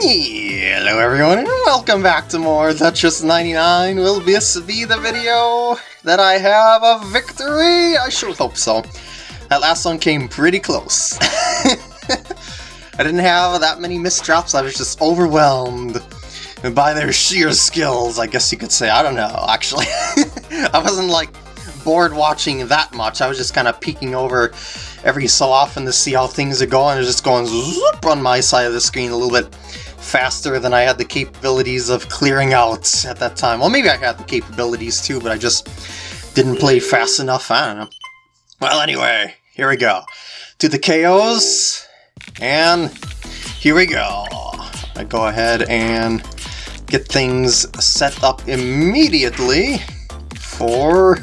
Hello everyone and welcome back to more Tetris 99. Will this be the video that I have a victory? I sure hope so. That last one came pretty close. I didn't have that many misdrops, I was just overwhelmed by their sheer skills, I guess you could say. I don't know, actually. I wasn't like bored watching that much, I was just kind of peeking over every so often to see how things are going. It's just going zoop on my side of the screen a little bit faster than I had the capabilities of clearing out at that time. Well, maybe I had the capabilities too, but I just didn't play fast enough. I don't know. Well, anyway, here we go. To the KOs, and here we go. I go ahead and get things set up immediately for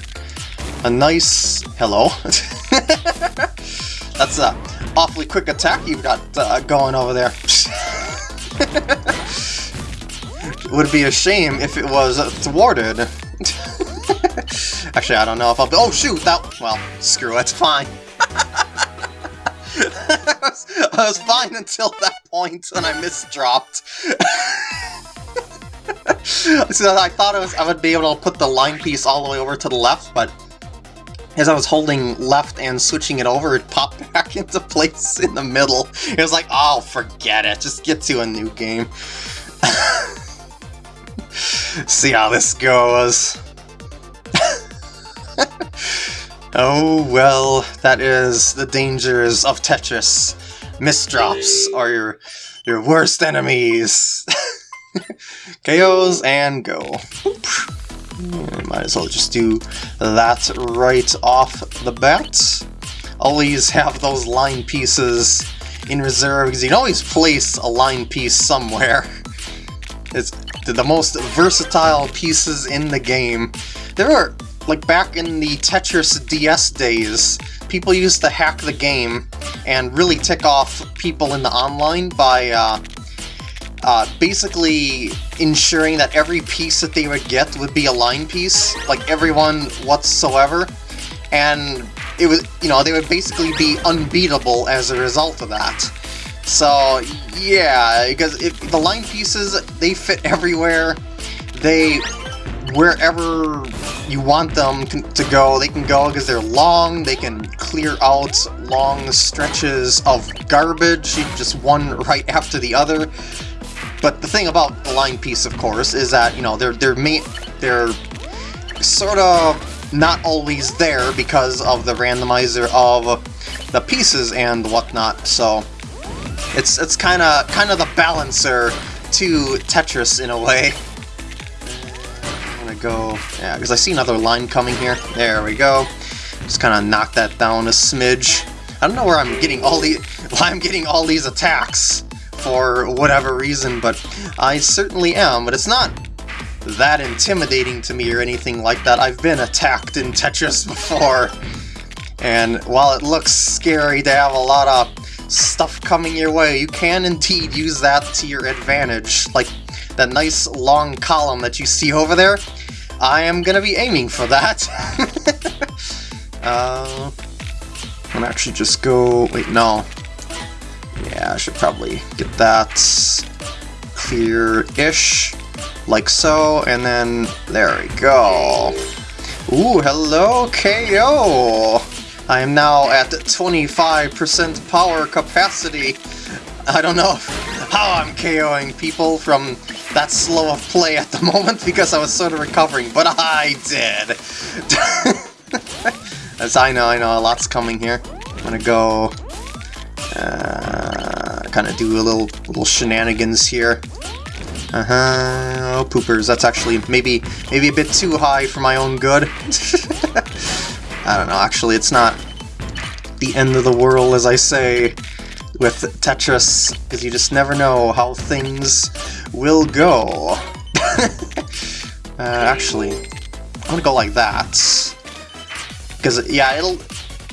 a nice... hello. That's a awfully quick attack you've got uh, going over there. Would be a shame if it was thwarted. Actually, I don't know if I'll Oh shoot, that- well, screw it, it's fine. I, was, I was fine until that point when I misdropped. so I thought was, I would be able to put the line piece all the way over to the left, but as I was holding left and switching it over, it popped back into place in the middle. It was like, oh, forget it. Just get to a new game. See how this goes. oh, well, that is the dangers of Tetris. Misdrops are your, your worst enemies. KOs and go. Might as well just do that right off the bat. Always have those line pieces in reserve, because you can always place a line piece somewhere. It's the most versatile pieces in the game. There are, like back in the Tetris DS days, people used to hack the game and really tick off people in the online by uh, uh, basically ensuring that every piece that they would get would be a line piece, like everyone whatsoever, and it was, you know, they would basically be unbeatable as a result of that. So, yeah, because if the line pieces, they fit everywhere, they, wherever you want them to go, they can go because they're long, they can clear out long stretches of garbage, just one right after the other. But the thing about the line piece, of course, is that, you know, they're, they're, they're sort of not always there because of the randomizer of the pieces and whatnot, so it's it's kind of kind of the balancer to Tetris in a way. Go, yeah, because I see another line coming here. There we go. Just kind of knock that down a smidge. I don't know where I'm getting all the why I'm getting all these attacks for whatever reason, but I certainly am, but it's not that intimidating to me or anything like that. I've been attacked in Tetris before, and while it looks scary to have a lot of stuff coming your way, you can indeed use that to your advantage. Like that nice long column that you see over there, I am to be aiming for that. uh, I'm actually just go... wait, no. Yeah, I should probably get that clear-ish, like so, and then there we go. Ooh, hello, KO! I am now at 25% power capacity. I don't know how I'm KOing people from that slow of play at the moment because I was sort of recovering, but I did! As I know, I know, a lot's coming here. I'm gonna go uh, kind of do a little little shenanigans here. Uh-huh, oh poopers, that's actually maybe maybe a bit too high for my own good. I don't know, actually it's not the end of the world as I say with Tetris, because you just never know how things will go. uh, actually, I'm gonna go like that. Because, yeah, it'll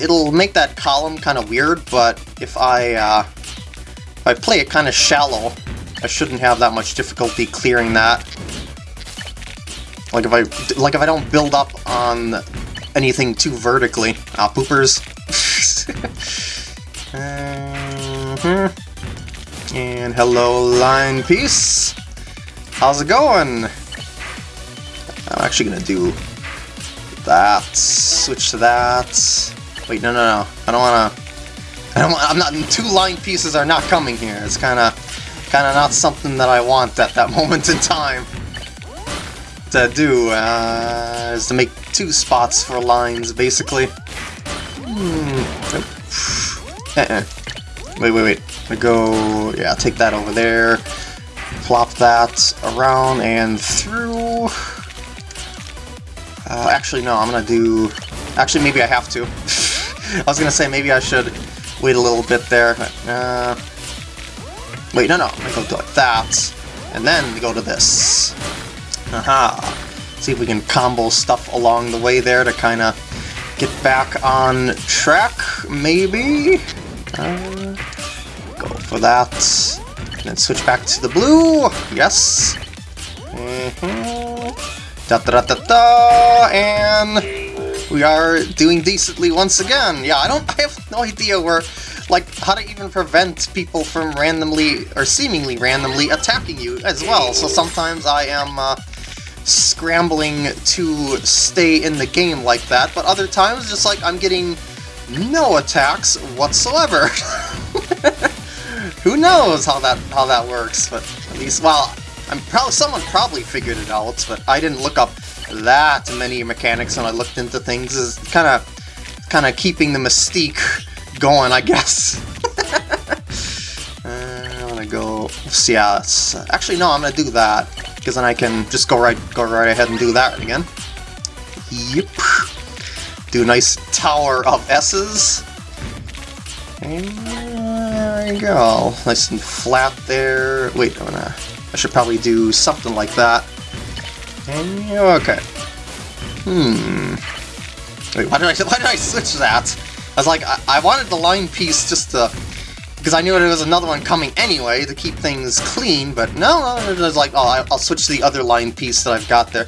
it'll make that column kind of weird, but if I, uh, if I play it kind of shallow, I shouldn't have that much difficulty clearing that. Like if I, like if I don't build up on anything too vertically. Ah, poopers. uh -huh. And hello, line piece. How's it going? I'm actually gonna do that. Switch to that. Wait, no, no, no. I don't wanna. I don't. Want, I'm not. Two line pieces are not coming here. It's kind of, kind of not something that I want at that moment in time to do. Uh, is to make two spots for lines, basically. Hmm. Uh-uh. Wait, wait, wait. I go. Yeah, take that over there. Plop that around and through. Uh, actually, no, I'm gonna do... Actually, maybe I have to. I was gonna say maybe I should wait a little bit there. Uh, wait, no, no, gonna go like that, and then go to this. Aha. See if we can combo stuff along the way there to kind of get back on track, maybe? Uh, go for that. And then switch back to the blue. Yes. Mm -hmm. Da da da da and we are doing decently once again. Yeah, I don't I have no idea where like how to even prevent people from randomly or seemingly randomly attacking you as well. So sometimes I am uh, scrambling to stay in the game like that, but other times just like I'm getting no attacks whatsoever. Who knows how that how that works, but at least, well, I'm probably someone probably figured it out, but I didn't look up that many mechanics when I looked into things. Is kind of kind of keeping the mystique going, I guess. uh, I'm gonna go. Yeah, actually no, I'm gonna do that because then I can just go right go right ahead and do that again. Yep. Do a nice tower of S's. And there you go. Nice and flat there. Wait, I'm gonna... I should probably do something like that. And, okay. Hmm. Wait, why did I why did I switch that? I was like, I, I wanted the line piece just to because I knew there was another one coming anyway to keep things clean, but no, no, it was like, oh, I'll switch to the other line piece that I've got there.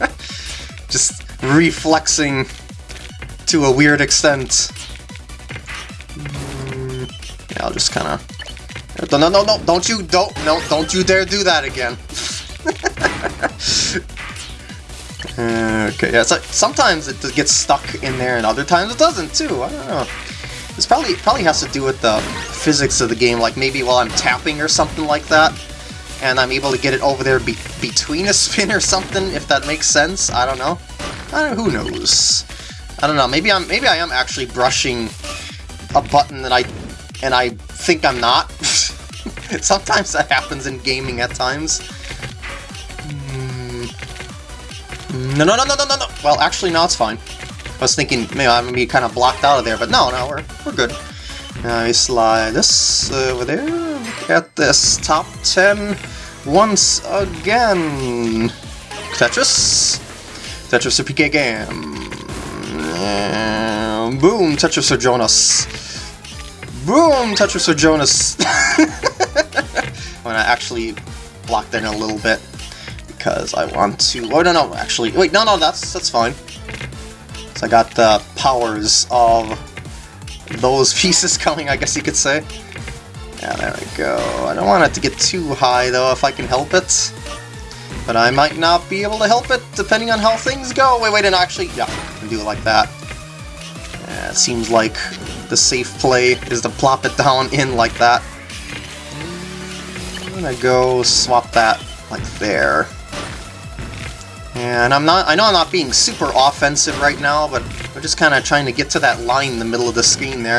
Reflexing to a weird extent. Mm, yeah, I'll just kind of... No, no, no, no, don't you, don't, no, don't you dare do that again. okay, yeah, like, sometimes it gets stuck in there and other times it doesn't too, I don't know. This probably probably has to do with the physics of the game, like maybe while I'm tapping or something like that, and I'm able to get it over there be between a spin or something, if that makes sense, I don't know. I who knows? I don't know, maybe I'm maybe I am actually brushing a button that I and I think I'm not. Sometimes that happens in gaming at times. Hmm. No, no, no, no, no, no, no! Well, actually, no, it's fine. I was thinking maybe I'm gonna be kind of blocked out of there, but no, no, we're, we're good. Now we slide this over there. Look at this. Top 10 once again. Tetris. Tetris PK game. boom, Tetris or Jonas. Boom! Tetris or Jonas! I'm gonna actually block that in a little bit because I want to... Oh, no, no, actually... Wait, no, no, that's that's fine. So I got the powers of those pieces coming, I guess you could say. Yeah, there we go. I don't want it to get too high, though, if I can help it. But I might not be able to help it, depending on how things go. Wait, wait, and actually... Yeah, I can do it like that. Yeah, it seems like the safe play is to plop it down in like that. I'm gonna go swap that like there. And I'm not, I know I'm not being super offensive right now, but I'm just kind of trying to get to that line in the middle of the screen there.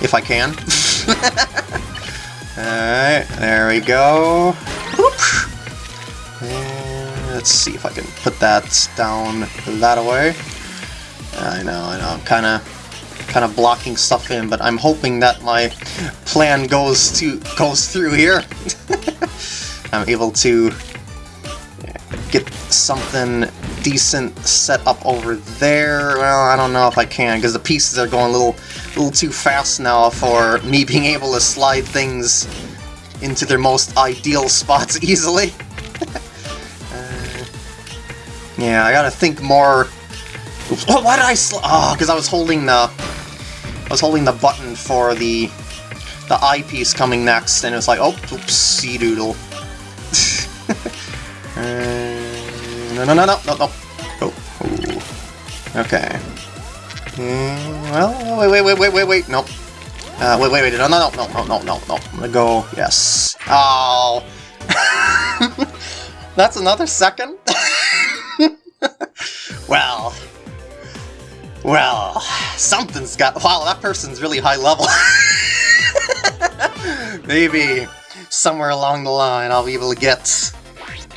If I can. Alright, there we go. And let's see if I can put that down that way. I know, I know, I'm kind of kind of blocking stuff in, but I'm hoping that my plan goes to goes through here. I'm able to get something decent set up over there. Well, I don't know if I can, because the pieces are going a little, little too fast now for me being able to slide things into their most ideal spots easily. Yeah, I gotta think more... Oops. Oh, why did I sl- Oh, because I was holding the... I was holding the button for the... The I-piece coming next, and it was like, oh, oopsie doodle. uh, no, no, no, no, no, no. Oh, oh. Okay. Mm, well, wait, wait, wait, wait, wait, wait, nope. Uh, wait, wait, wait, no, no, no, no, no, no, no, I'm gonna go, yes. Oh! That's another second? Well. Well, something's got... Wow, that person's really high level. Maybe somewhere along the line I'll be able to get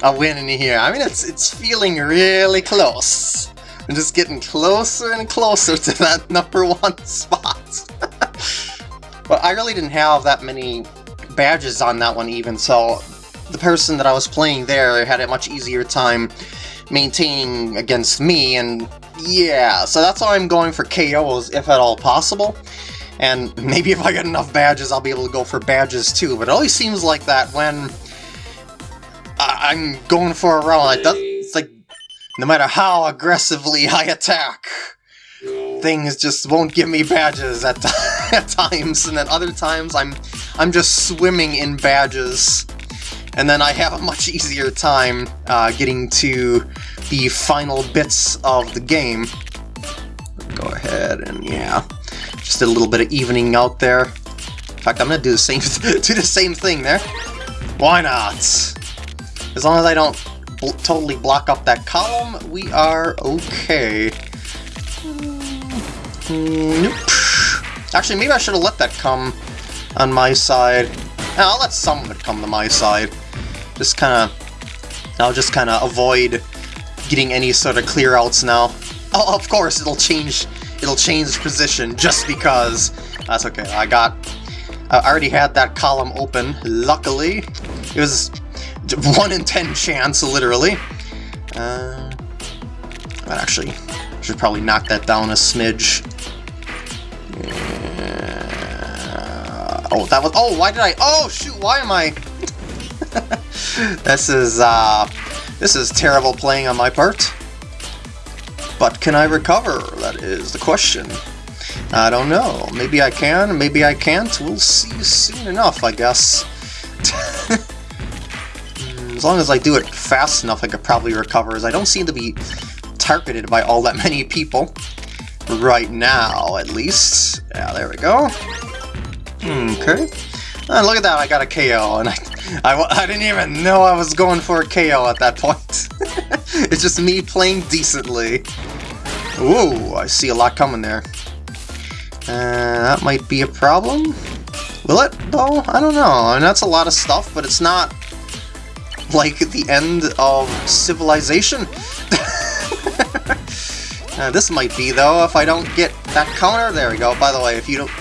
a win in here. I mean, it's it's feeling really close. I'm just getting closer and closer to that number one spot. but I really didn't have that many badges on that one even, so the person that I was playing there had a much easier time maintaining against me, and yeah, so that's why I'm going for KOs if at all possible. And maybe if I get enough badges, I'll be able to go for badges too, but it always seems like that when I'm going for a round like. It's like, no matter how aggressively I attack, things just won't give me badges at, at times, and then other times I'm I'm just swimming in badges, and then I have a much easier time uh, getting to the final bits of the game. Go ahead and yeah, just a little bit of evening out there. In fact, I'm gonna do the same do the same thing there. Why not? As long as I don't bl totally block up that column, we are okay. Nope. Actually, maybe I should have let that come on my side. I'll let some of it come to my side. Just kind of... I'll just kind of avoid getting any sort of clear outs now. Oh, of course, it'll change it'll change position just because. That's okay, I got... I already had that column open, luckily. It was 1 in 10 chance, literally. Uh, actually, should probably knock that down a smidge. Oh, that was... Oh, why did I... Oh, shoot, why am I... this is, uh... This is terrible playing on my part. But can I recover? That is the question. I don't know. Maybe I can, maybe I can't. We'll see soon enough, I guess. as long as I do it fast enough, I could probably recover, as I don't seem to be targeted by all that many people. Right now, at least. Yeah, there we go. Okay. And look at that, I got a KO, and I, I, I didn't even know I was going for a KO at that point. it's just me playing decently. Ooh, I see a lot coming there. Uh, that might be a problem. Will it, though? I don't know. And that's a lot of stuff, but it's not like the end of civilization. uh, this might be, though, if I don't get that counter. There we go. By the way, if you don't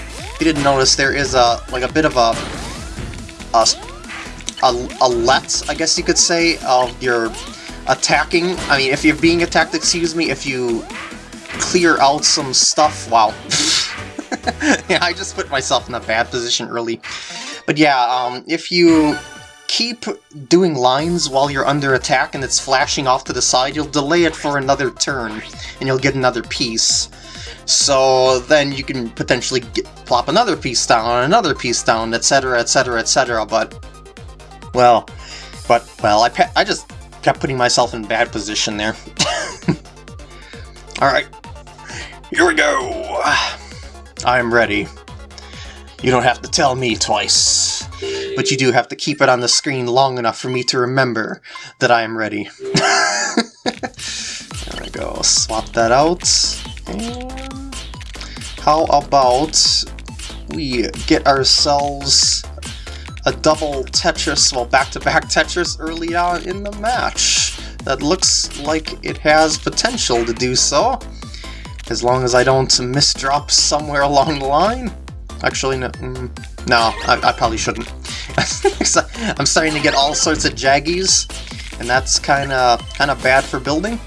you didn't notice, there is a like a bit of a a, a, a let, I guess you could say, of your attacking. I mean, if you're being attacked, excuse me, if you clear out some stuff, wow. yeah, I just put myself in a bad position early. But yeah, um, if you keep doing lines while you're under attack and it's flashing off to the side, you'll delay it for another turn, and you'll get another piece. So then you can potentially get, plop another piece down, another piece down, etc, etc, etc, but... Well, but, well, I, I just kept putting myself in bad position there. Alright, here we go! I'm ready. You don't have to tell me twice, but you do have to keep it on the screen long enough for me to remember that I am ready. there we go, swap that out. And how about we get ourselves a double Tetris, well back-to-back -back Tetris early on in the match. That looks like it has potential to do so, as long as I don't misdrop somewhere along the line. Actually, no, mm, no I, I, probably shouldn't. I'm starting to get all sorts of jaggies, and that's kind of kind of bad for building.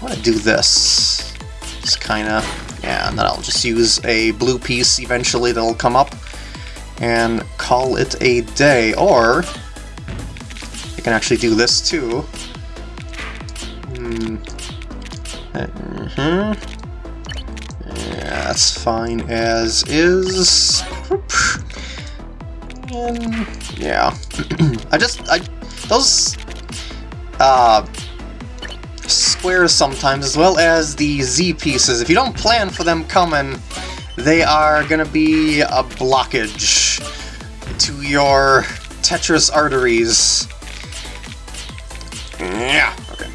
I want to do this. Just kind of yeah, and then I'll just use a blue piece eventually that'll come up and call it a day. Or I can actually do this too. Mm -hmm. Yeah, that's fine as is. And yeah, I just I those uh squares sometimes as well as the Z pieces. If you don't plan for them coming, they are gonna be a blockage to your Tetris arteries. Yeah. Okay.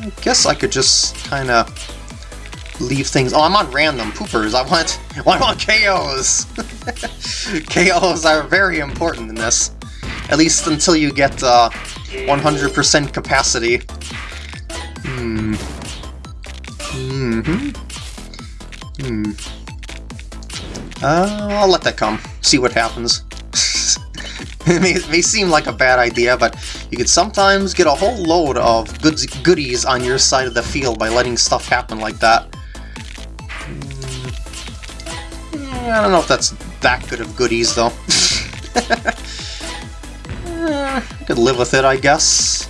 I guess I could just kind of leave things... Oh, I'm on random poopers. I want, well, I want KOs. KOs are very important in this. At least until you get 100% uh, capacity. Hmm. Mm hmm. Hmm. Uh, I'll let that come. See what happens. it, may, it may seem like a bad idea, but you can sometimes get a whole load of goods, goodies on your side of the field by letting stuff happen like that. Mm, I don't know if that's that good of goodies, though. eh, I could live with it, I guess.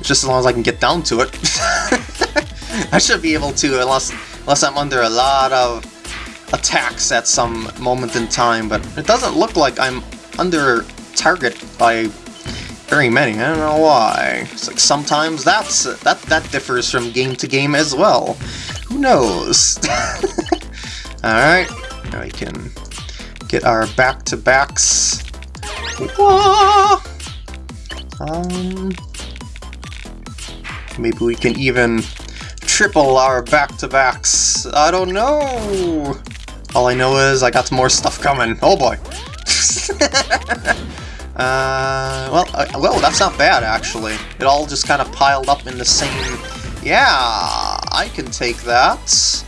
Just as long as I can get down to it. I should be able to, unless, unless I'm under a lot of attacks at some moment in time, but it doesn't look like I'm under target by very many. I don't know why. It's like sometimes that's that that differs from game to game as well. Who knows? Alright, now we can get our back-to-backs. Um, maybe we can even triple our back-to-backs. I don't know. All I know is I got some more stuff coming. Oh boy. uh, well, uh, well, that's not bad, actually. It all just kind of piled up in the same... Yeah, I can take that.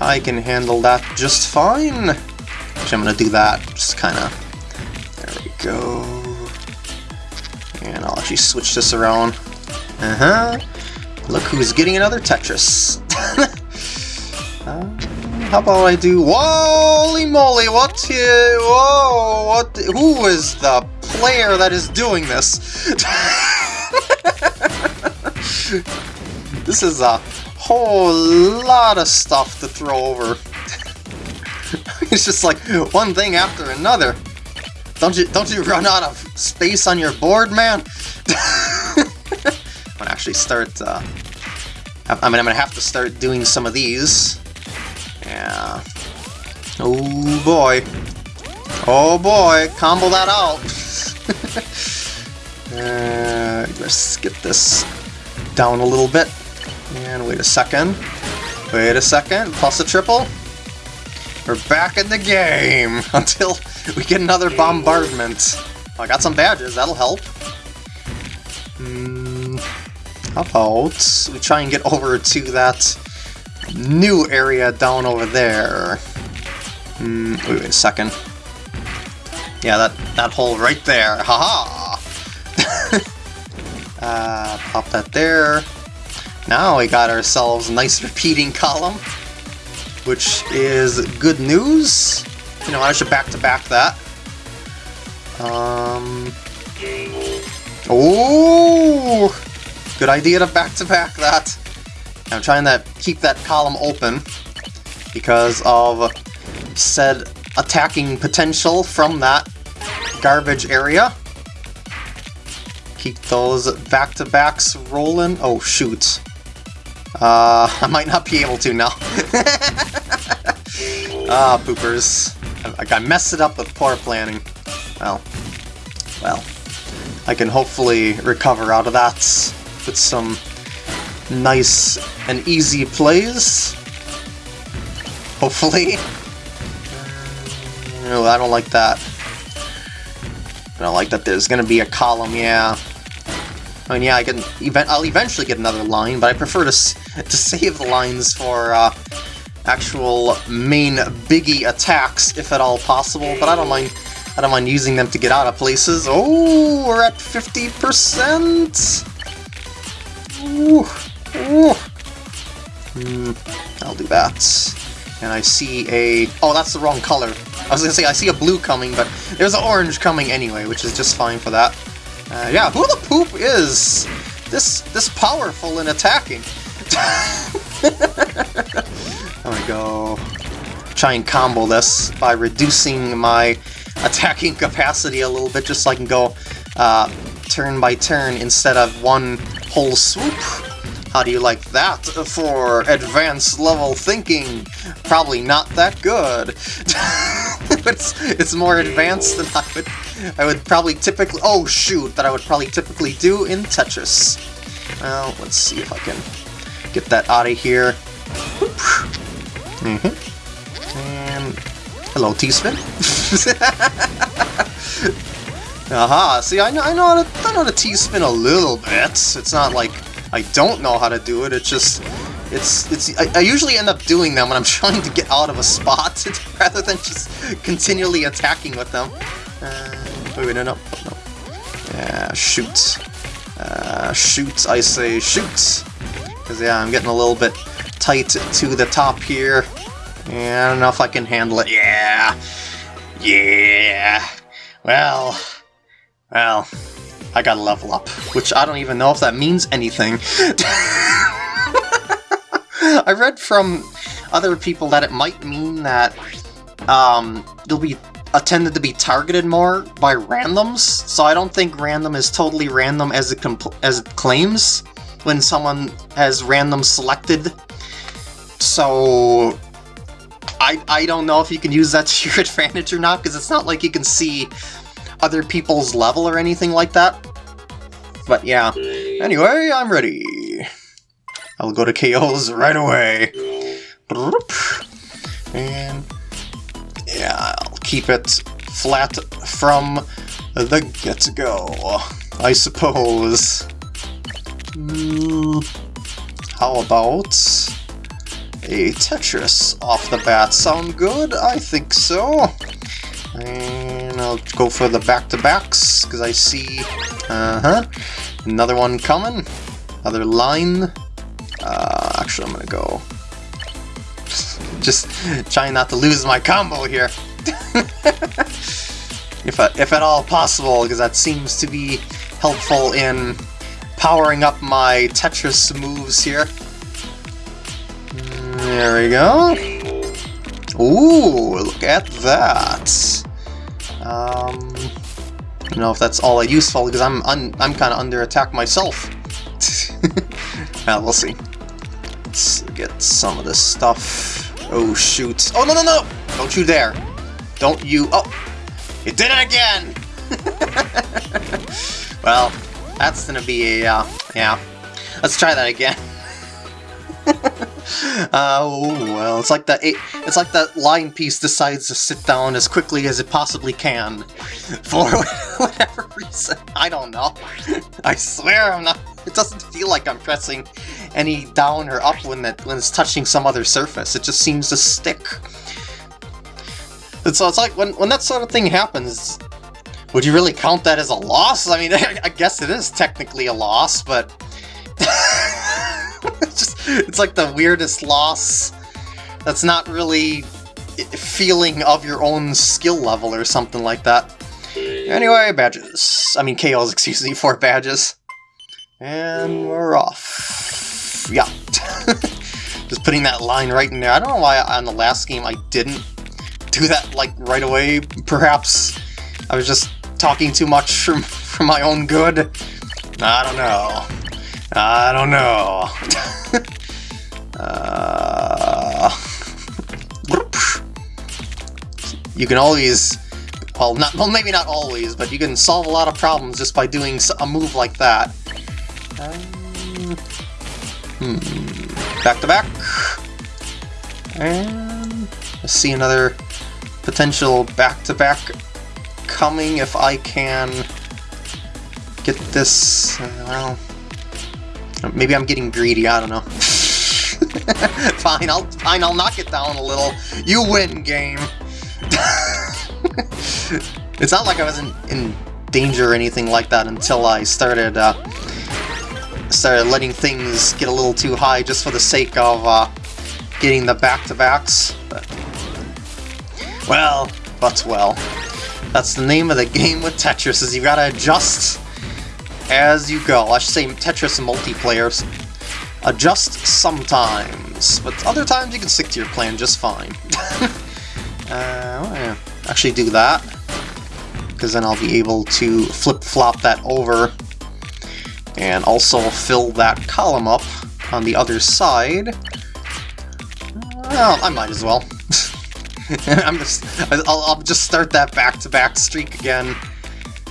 I can handle that just fine. Actually, I'm to do that. Just kind of... There we go. And I'll actually switch this around. Uh-huh. Look who's getting another Tetris. uh, how about I do... Holy moly, what... Whoa, what... Who is the player that is doing this? this is a whole lot of stuff to throw over. it's just like one thing after another. Don't you don't you run out of space on your board, man? Actually start. Uh, I mean, I'm gonna have to start doing some of these. Yeah. Oh boy. Oh boy, combo that out. uh, let's get this down a little bit. And wait a second. Wait a second. Plus a triple. We're back in the game until we get another bombardment. Oh, I got some badges, that'll help. Mm, how about we try and get over to that new area down over there. Mm, wait, wait a second. Yeah, that, that hole right there. Haha! -ha! uh, pop that there. Now we got ourselves a nice repeating column, which is good news. You know, I should back-to-back -back that. Um... Oh! Good idea to back-to-back -back that. I'm trying to keep that column open because of said attacking potential from that garbage area. Keep those back-to-backs rolling. Oh, shoot. Uh, I might not be able to now. Ah, poopers. I, I messed it up with poor planning. Well, well. I can hopefully recover out of that with some nice and easy plays. Hopefully. No, I don't like that. I don't like that there's gonna be a column, yeah. I mean, yeah, I can. Event I'll eventually get another line, but I prefer to to save the lines for uh, actual main biggie attacks, if at all possible. But I don't mind. I don't mind using them to get out of places. Oh, we're at 50%. Ooh. Ooh. Hmm, I'll do that. And I see a... Oh, that's the wrong color. I was gonna say, I see a blue coming, but there's an orange coming anyway, which is just fine for that. Uh, yeah, who the poop is this this powerful in attacking? I'm gonna go try and combo this by reducing my attacking capacity a little bit just so I can go uh, turn by turn instead of one whole swoop. How do you like that for advanced level thinking? Probably not that good. it's, it's more advanced than I would I would probably typically oh shoot that I would probably typically do in Tetris. Well, let's see if I can get that out of here. Mm -hmm. And hello, T-spin. Aha! See, I know, I know how to, I know how to T-spin a little bit. It's not like I don't know how to do it. It's just, it's, it's. I, I, usually end up doing them when I'm trying to get out of a spot rather than just continually attacking with them. Uh, wait, wait, no, no, no. Yeah, shoot. Uh, shoot, I say shoot. Because, yeah, I'm getting a little bit tight to the top here. Yeah, I don't know if I can handle it. Yeah. Yeah. Well. Well. I gotta level up, which I don't even know if that means anything. I read from other people that it might mean that um, you'll be tended to be targeted more by randoms, so I don't think random is totally random as it, as it claims when someone has random selected. So I, I don't know if you can use that to your advantage or not, because it's not like you can see other people's level or anything like that. But yeah. Anyway, I'm ready. I'll go to KOs right away. And yeah, I'll keep it flat from the get-go, I suppose. Mm, how about a Tetris off the bat? Sound good? I think so. And I'll go for the back-to-backs, because I see, uh-huh, another one coming, another line. Uh, actually, I'm to go, just trying not to lose my combo here. if, if at all possible, because that seems to be helpful in powering up my Tetris moves here. There we go. Ooh, look at that. Um, I don't know if that's all that useful because I'm I'm kind of under attack myself. well, we'll see. Let's get some of this stuff. Oh shoot! Oh no no no! Don't you dare! Don't you! Oh, you did it again! well, that's gonna be a uh, yeah. Let's try that again. oh well, it's like that. It's like that line piece decides to sit down as quickly as it possibly can, for whatever reason. I don't know. I swear I'm not. It doesn't feel like I'm pressing any down or up when that when it's touching some other surface. It just seems to stick. And so it's like when when that sort of thing happens. Would you really count that as a loss? I mean, I guess it is technically a loss, but it's like the weirdest loss that's not really feeling of your own skill level or something like that. Anyway, badges. I mean KOs, excuse me, for badges. And we're off. Yeah. Just putting that line right in there. I don't know why on the last game I didn't do that like right away. Perhaps I was just talking too much for, for my own good. I don't know. I don't know. you can always, well, not well, maybe not always, but you can solve a lot of problems just by doing a move like that. Um, hmm. Back to back. And see another potential back to back coming if I can get this. Uh, well, Maybe I'm getting greedy, I don't know. fine, I'll fine, I'll knock it down a little. You win, game. it's not like I was in, in danger or anything like that until I started uh, started letting things get a little too high just for the sake of uh, getting the back-to-backs. But, well, but well. That's the name of the game with Tetris, is you gotta adjust as you go. I should say Tetris multiplayer. adjust sometimes, but other times you can stick to your plan just fine. uh, actually do that, because then I'll be able to flip-flop that over and also fill that column up on the other side. Well, I might as well. I'm just, I'll, I'll, just start that back-to-back -back streak again.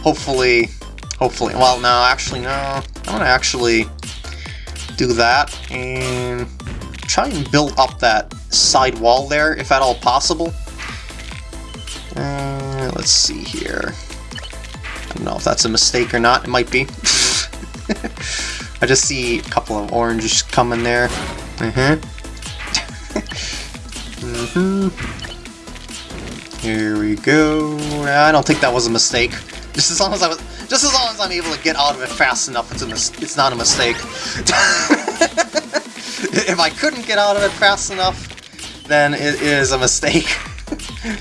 Hopefully, hopefully, well, no, actually, no. I'm gonna actually do that and try and build up that side wall there, if at all possible. Uh, let's see here. I don't know if that's a mistake or not. It might be. I just see a couple of oranges coming there. Mm-hmm. mm-hmm. Here we go. I don't think that was a mistake. Just as long as I was, just as long as I'm able to get out of it fast enough, it's a it's not a mistake. if I couldn't get out of it fast enough, then it is a mistake.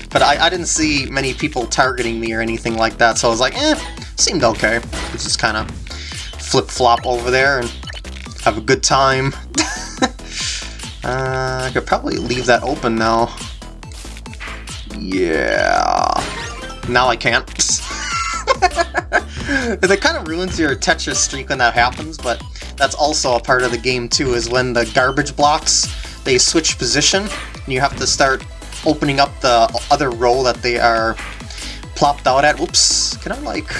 But I, I didn't see many people targeting me or anything like that, so I was like, eh, seemed okay. Just kind of flip-flop over there and have a good time. uh, I could probably leave that open now. Yeah. Now I can't. it kind of ruins your Tetris streak when that happens, but that's also a part of the game too, is when the garbage blocks, they switch position, and you have to start opening up the other row that they are plopped out at. Whoops, can I like...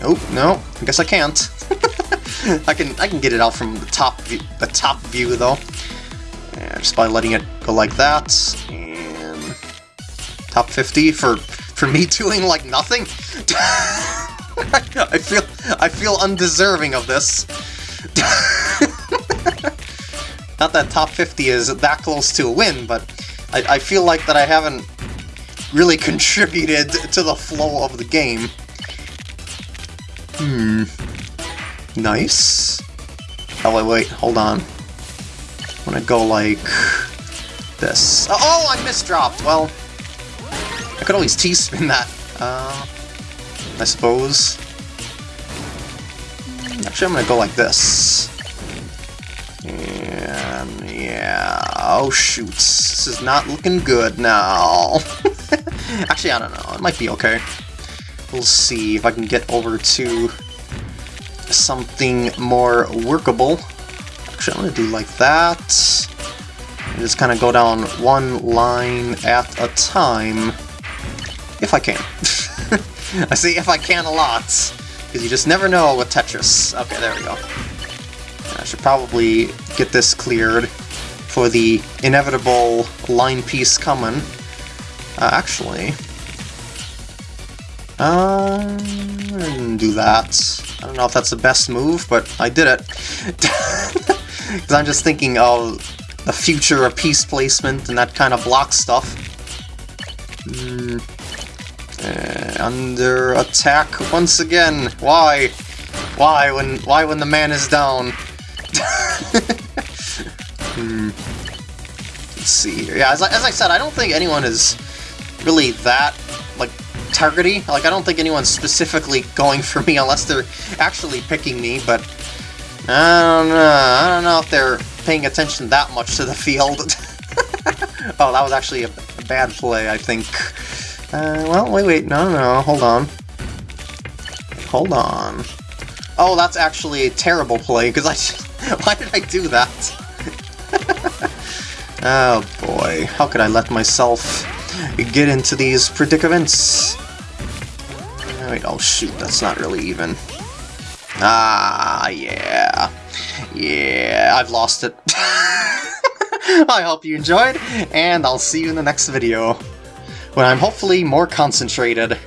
Nope, no, I guess I can't. I can I can get it out from the top view, the top view though, and just by letting it go like that. And top 50 for for me doing like nothing. I feel I feel undeserving of this. Not that top 50 is that close to a win, but I, I feel like that I haven't really contributed to the flow of the game. Hmm. Nice. Oh, wait, wait, hold on. I want to go like this. Oh, oh, I misdropped! Well, I could always T-spin that, uh, I suppose. Actually, I'm to go like this. And, yeah... Oh, shoot. This is not looking good now. Actually, I don't know. It might be okay. We'll see if I can get over to something more workable. Actually, I'm going to do like that. And just kind of go down one line at a time. If I can. I say if I can a lot, because you just never know with Tetris. Okay, there we go. I should probably get this cleared for the inevitable line piece coming. Uh, actually, uh, I didn't do that. I don't know if that's the best move, but I did it. Because I'm just thinking of the future of piece placement and that kind of block stuff. Mm. Uh, under attack once again. Why? Why when why when the man is down? hmm. Let's see here. Yeah, as I, as I said, I don't think anyone is really that like targety. Like, I don't think anyone's specifically going for me unless they're actually picking me, but I don't know. I don't know if they're paying attention that much to the field. oh, that was actually a, a bad play, I think. Uh, well, wait, wait, no, no, hold on. Hold on. Oh, that's actually a terrible play, because I... Why did I do that? Oh boy, how could I let myself get into these predicaments? Wait, oh shoot, that's not really even. Ah, yeah. Yeah, I've lost it. I hope you enjoyed, and I'll see you in the next video, when I'm hopefully more concentrated.